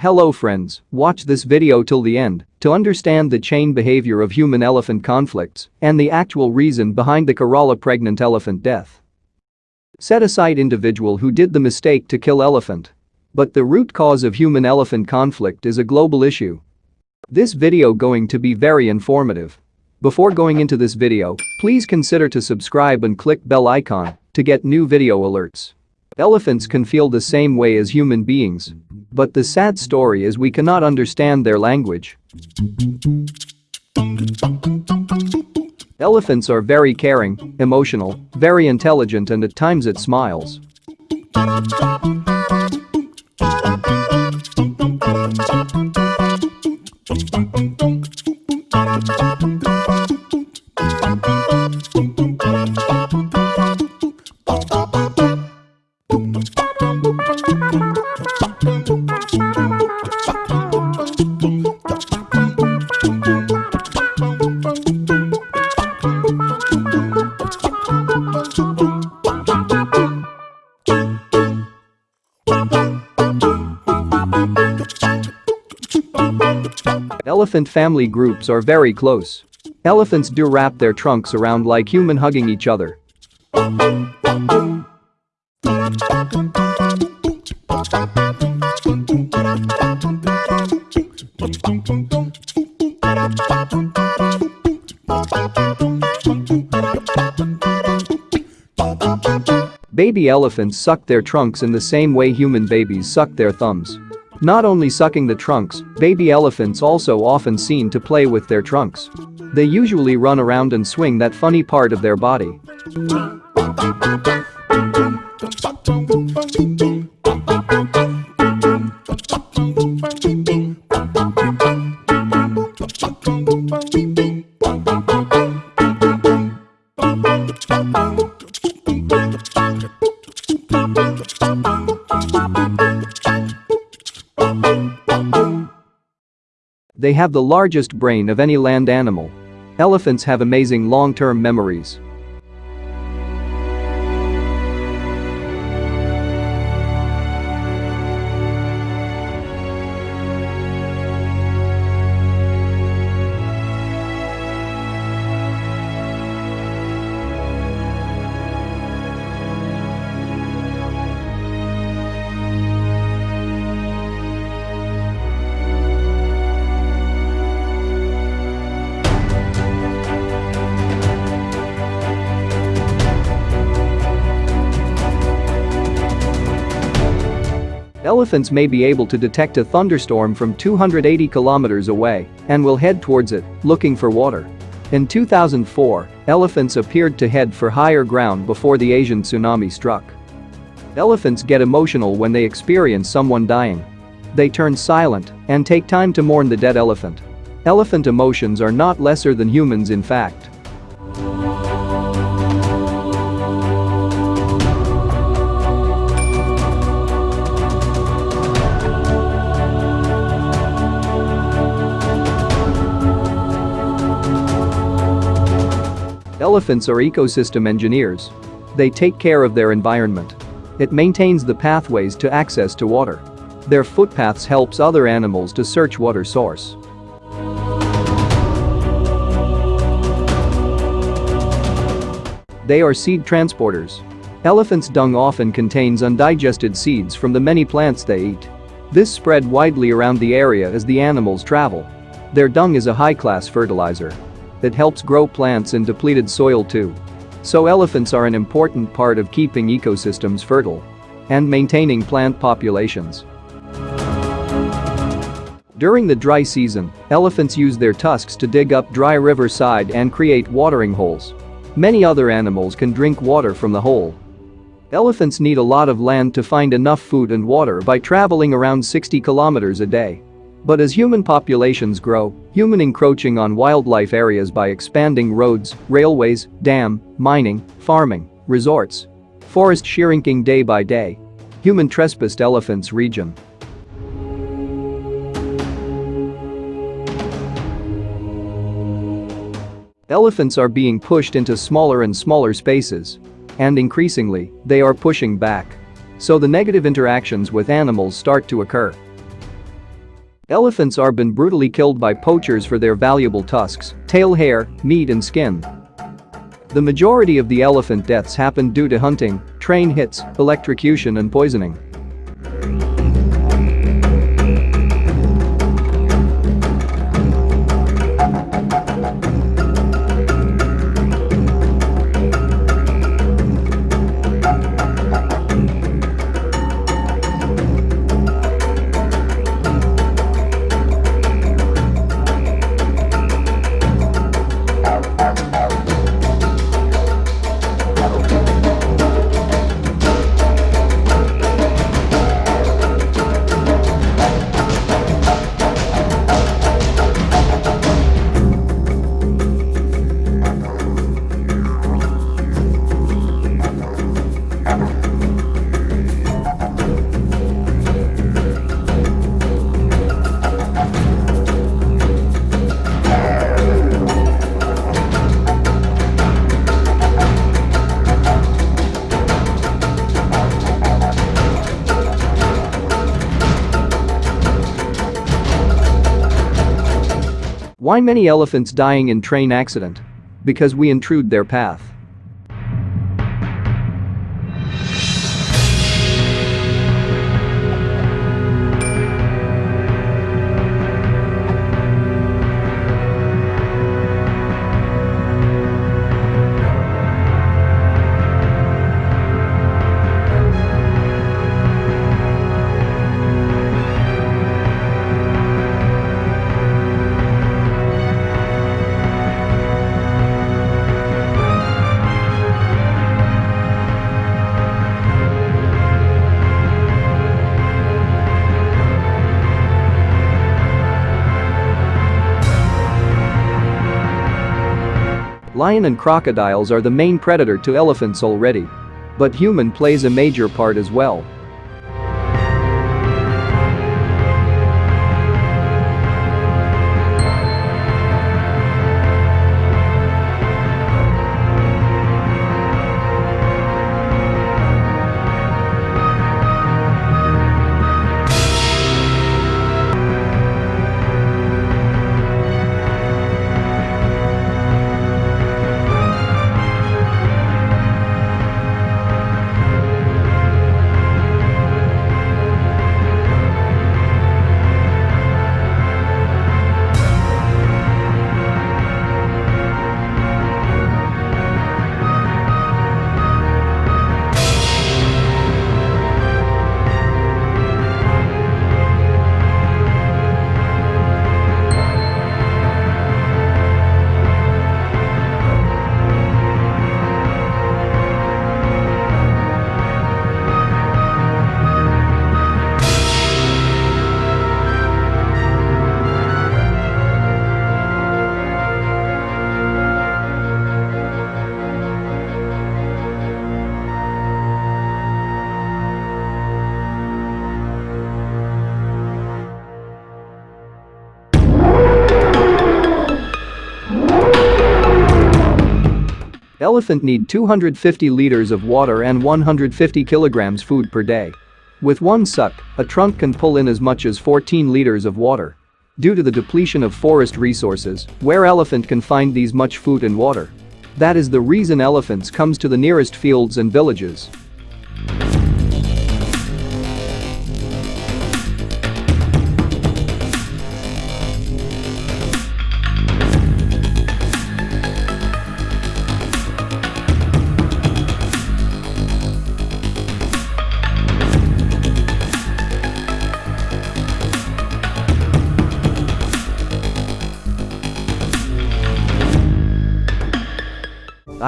Hello friends, watch this video till the end to understand the chain behavior of human-elephant conflicts and the actual reason behind the Kerala pregnant elephant death. Set aside individual who did the mistake to kill elephant. But the root cause of human-elephant conflict is a global issue. This video going to be very informative. Before going into this video, please consider to subscribe and click bell icon to get new video alerts. Elephants can feel the same way as human beings. But the sad story is we cannot understand their language. Elephants are very caring, emotional, very intelligent and at times it smiles. Elephant family groups are very close. Elephants do wrap their trunks around like human hugging each other. Baby elephants suck their trunks in the same way human babies suck their thumbs. Not only sucking the trunks, baby elephants also often seen to play with their trunks. They usually run around and swing that funny part of their body. They have the largest brain of any land animal. Elephants have amazing long-term memories. Elephants may be able to detect a thunderstorm from 280 kilometers away and will head towards it, looking for water. In 2004, elephants appeared to head for higher ground before the Asian tsunami struck. Elephants get emotional when they experience someone dying. They turn silent and take time to mourn the dead elephant. Elephant emotions are not lesser than humans in fact. Elephants are ecosystem engineers. They take care of their environment. It maintains the pathways to access to water. Their footpaths helps other animals to search water source. They are seed transporters. Elephants' dung often contains undigested seeds from the many plants they eat. This spread widely around the area as the animals travel. Their dung is a high-class fertilizer that helps grow plants in depleted soil too. So elephants are an important part of keeping ecosystems fertile and maintaining plant populations. During the dry season, elephants use their tusks to dig up dry riverside and create watering holes. Many other animals can drink water from the hole. Elephants need a lot of land to find enough food and water by traveling around 60 kilometers a day. But as human populations grow, human encroaching on wildlife areas by expanding roads, railways, dam, mining, farming, resorts, forest shrinking day by day. Human trespassed elephants region. Elephants are being pushed into smaller and smaller spaces. And increasingly, they are pushing back. So the negative interactions with animals start to occur. Elephants are been brutally killed by poachers for their valuable tusks, tail hair, meat and skin. The majority of the elephant deaths happen due to hunting, train hits, electrocution and poisoning. Why many elephants dying in train accident? Because we intrude their path. Lion and crocodiles are the main predator to elephants already. But human plays a major part as well. Elephant need 250 liters of water and 150 kilograms food per day. With one suck, a trunk can pull in as much as 14 liters of water. Due to the depletion of forest resources, where elephant can find these much food and water? That is the reason elephants comes to the nearest fields and villages.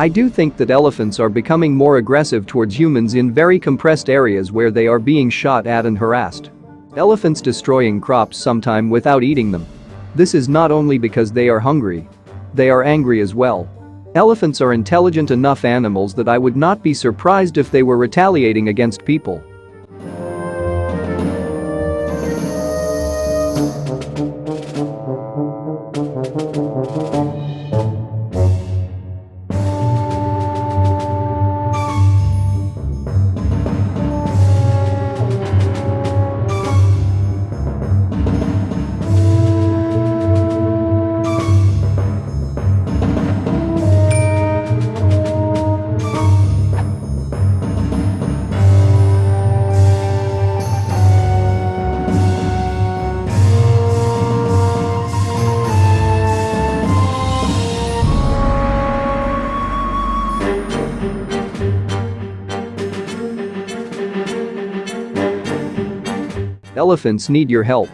I do think that elephants are becoming more aggressive towards humans in very compressed areas where they are being shot at and harassed. Elephants destroying crops sometime without eating them. This is not only because they are hungry. They are angry as well. Elephants are intelligent enough animals that I would not be surprised if they were retaliating against people. Elephants need your help.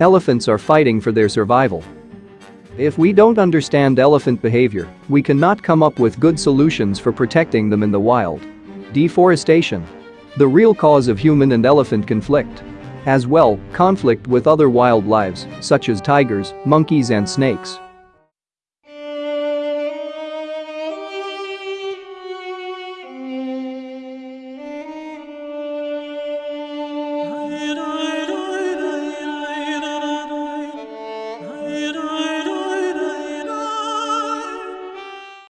Elephants are fighting for their survival. If we don't understand elephant behavior, we cannot come up with good solutions for protecting them in the wild. Deforestation. The real cause of human and elephant conflict. As well, conflict with other wild lives, such as tigers, monkeys and snakes.